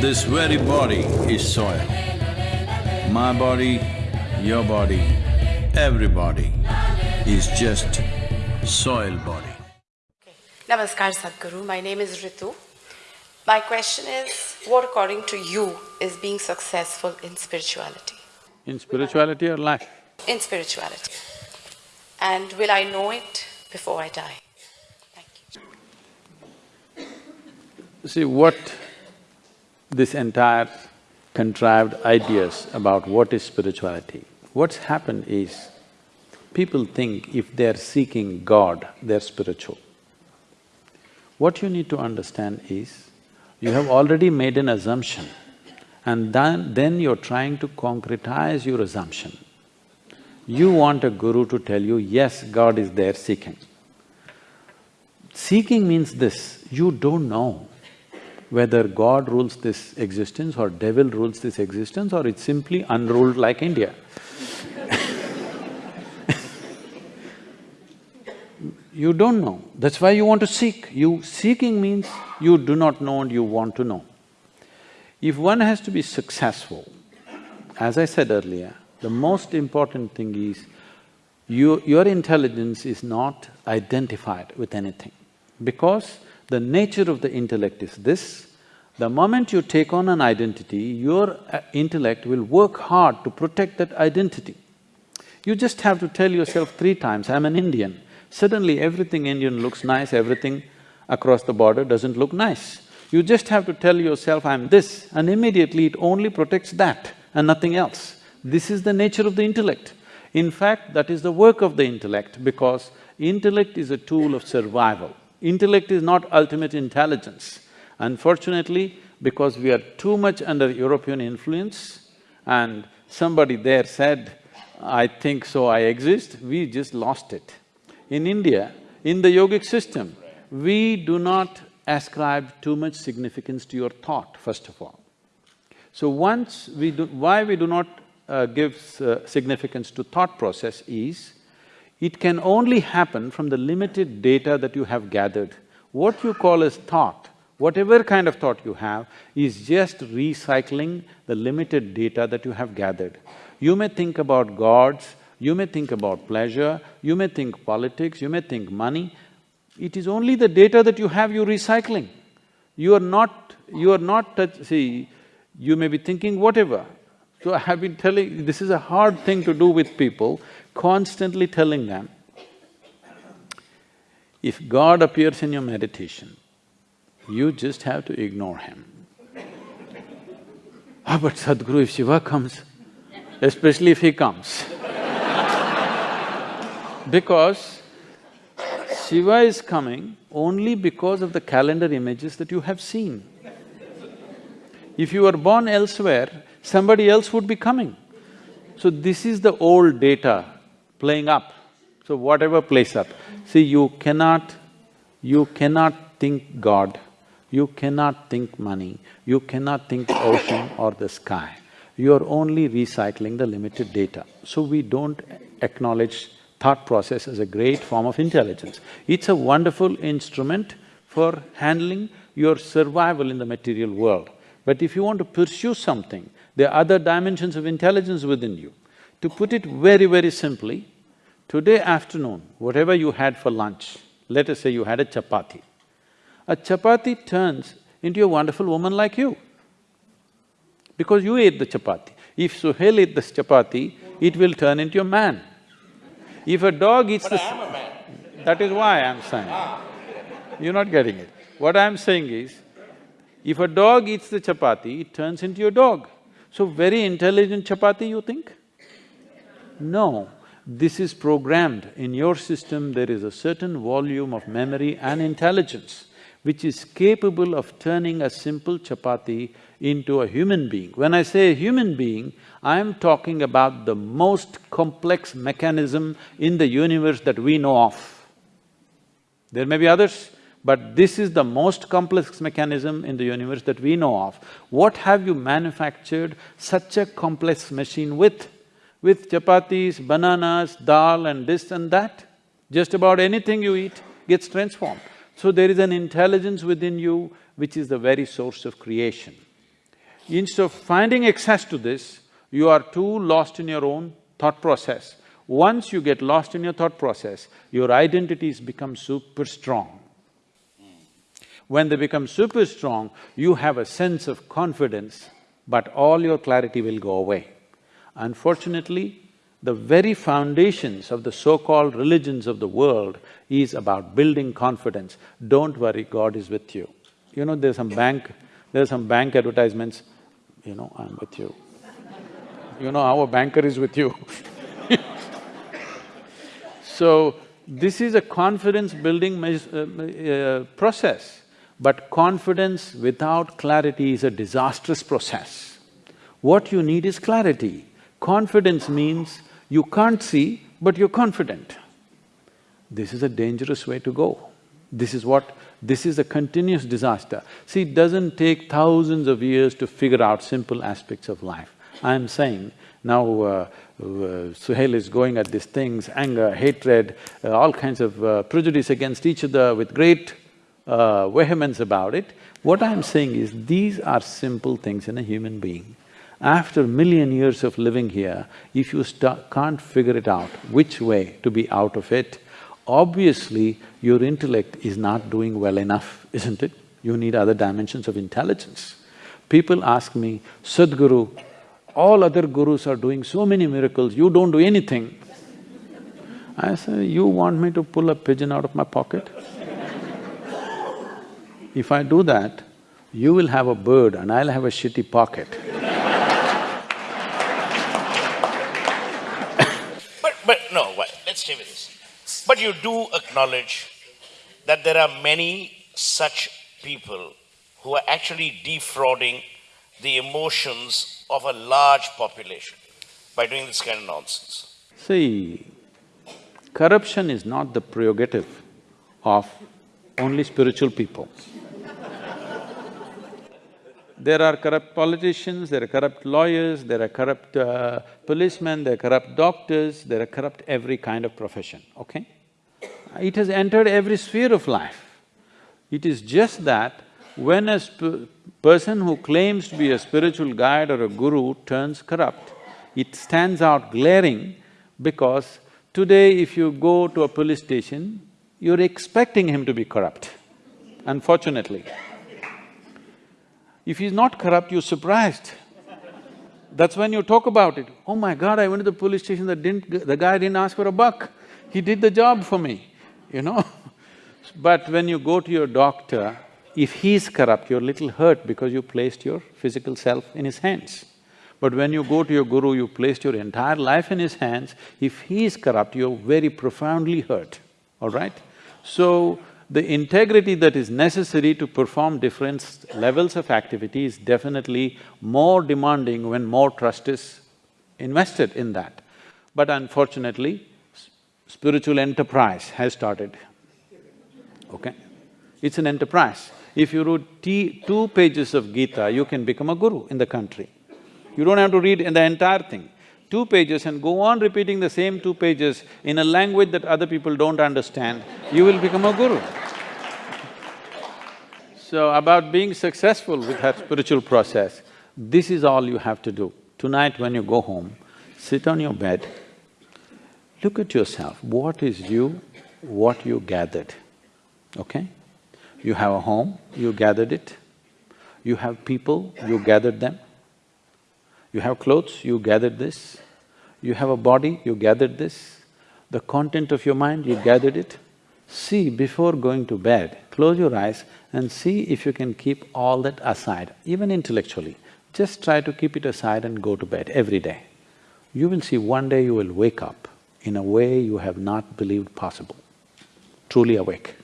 This very body is soil. My body, your body, everybody is just soil body. Namaskar Sadhguru, my name is Ritu. My question is, what according to you is being successful in spirituality? In spirituality or life? In spirituality. And will I know it before I die? Thank you. See, what this entire contrived ideas about what is spirituality, what's happened is, people think if they're seeking God, they're spiritual. What you need to understand is, you have already made an assumption and then, then you're trying to concretize your assumption. You want a guru to tell you, yes, God is there seeking. Seeking means this, you don't know whether God rules this existence or devil rules this existence or it's simply unruled like India. you don't know, that's why you want to seek. You… seeking means you do not know and you want to know. If one has to be successful, as I said earlier, the most important thing is you, your intelligence is not identified with anything. Because the nature of the intellect is this, the moment you take on an identity, your uh, intellect will work hard to protect that identity. You just have to tell yourself three times, I'm an Indian. Suddenly everything Indian looks nice, everything across the border doesn't look nice. You just have to tell yourself, I'm this, and immediately it only protects that and nothing else. This is the nature of the intellect. In fact, that is the work of the intellect because intellect is a tool of survival. Intellect is not ultimate intelligence. Unfortunately, because we are too much under European influence and somebody there said, I think so, I exist, we just lost it. In India, in the yogic system, we do not ascribe too much significance to your thought, first of all. So once we do… why we do not uh, give uh, significance to thought process is, it can only happen from the limited data that you have gathered. What you call as thought, whatever kind of thought you have, is just recycling the limited data that you have gathered. You may think about gods, you may think about pleasure, you may think politics, you may think money, it is only the data that you have you're recycling. You are not… you are not… Touch, see, you may be thinking whatever. So I have been telling… this is a hard thing to do with people, constantly telling them, if God appears in your meditation, you just have to ignore him. ah, but Sadhguru, if Shiva comes, especially if he comes because Shiva is coming only because of the calendar images that you have seen. If you were born elsewhere, somebody else would be coming. So this is the old data playing up. So whatever plays up, see you cannot… you cannot think God, you cannot think money, you cannot think ocean or the sky. You are only recycling the limited data. So we don't acknowledge thought process as a great form of intelligence. It's a wonderful instrument for handling your survival in the material world. But if you want to pursue something, there are other dimensions of intelligence within you. To put it very, very simply, today afternoon, whatever you had for lunch, let us say you had a chapati. A chapati turns into a wonderful woman like you because you ate the chapati. If Suhail ate this chapati, it will turn into a man. If a dog eats but the… I am a man. That is why I'm saying. Ah. You're not getting it. What I'm saying is, if a dog eats the chapati, it turns into a dog. So very intelligent chapati, you think? No, this is programmed. In your system, there is a certain volume of memory and intelligence which is capable of turning a simple chapati into a human being. When I say a human being, I am talking about the most complex mechanism in the universe that we know of. There may be others, but this is the most complex mechanism in the universe that we know of. What have you manufactured such a complex machine with? With chapatis, bananas, dal and this and that? Just about anything you eat gets transformed. So there is an intelligence within you which is the very source of creation. Instead of finding access to this, you are too lost in your own thought process. Once you get lost in your thought process, your identities become super strong. When they become super strong, you have a sense of confidence, but all your clarity will go away. Unfortunately, the very foundations of the so-called religions of the world is about building confidence. Don't worry, God is with you. You know, there's some bank… there's some bank advertisements, you know, I'm with you. You know, our banker is with you So, this is a confidence-building uh, uh, process, but confidence without clarity is a disastrous process. What you need is clarity. Confidence means you can't see, but you're confident. This is a dangerous way to go. This is what… this is a continuous disaster. See, it doesn't take thousands of years to figure out simple aspects of life. I'm saying now uh, uh, Suhail is going at these things, anger, hatred, uh, all kinds of uh, prejudice against each other with great uh, vehemence about it. What I'm saying is, these are simple things in a human being. After million years of living here, if you can't figure it out, which way to be out of it, obviously your intellect is not doing well enough, isn't it? You need other dimensions of intelligence. People ask me, Sadhguru, all other gurus are doing so many miracles, you don't do anything. I say, you want me to pull a pigeon out of my pocket? If I do that, you will have a bird and I'll have a shitty pocket. but… but no, let's stay with this. But you do acknowledge that there are many such people who are actually defrauding the emotions of a large population by doing this kind of nonsense? See, corruption is not the prerogative of only spiritual people. There are corrupt politicians, there are corrupt lawyers, there are corrupt uh, policemen, there are corrupt doctors, there are corrupt every kind of profession, okay? It has entered every sphere of life. It is just that when a person who claims to be a spiritual guide or a guru turns corrupt, it stands out glaring because today if you go to a police station, you're expecting him to be corrupt, unfortunately. If he's not corrupt, you're surprised. That's when you talk about it. Oh my god, I went to the police station, that didn't… the guy didn't ask for a buck. He did the job for me, you know But when you go to your doctor, if he's corrupt, you're a little hurt because you placed your physical self in his hands. But when you go to your guru, you placed your entire life in his hands, if he is corrupt, you're very profoundly hurt, all right? So, the integrity that is necessary to perform different levels of activity is definitely more demanding when more trust is invested in that. But unfortunately, spiritual enterprise has started, okay? It's an enterprise. If you read two pages of Gita, you can become a guru in the country. You don't have to read the entire thing. Two pages and go on repeating the same two pages in a language that other people don't understand, you will become a guru. So about being successful with that spiritual process, this is all you have to do. Tonight when you go home, sit on your bed, look at yourself, what is you, what you gathered, okay? You have a home, you gathered it. You have people, you gathered them. You have clothes, you gathered this. You have a body, you gathered this. The content of your mind, you gathered it. See, before going to bed, close your eyes and see if you can keep all that aside, even intellectually. Just try to keep it aside and go to bed every day. You will see one day you will wake up in a way you have not believed possible, truly awake.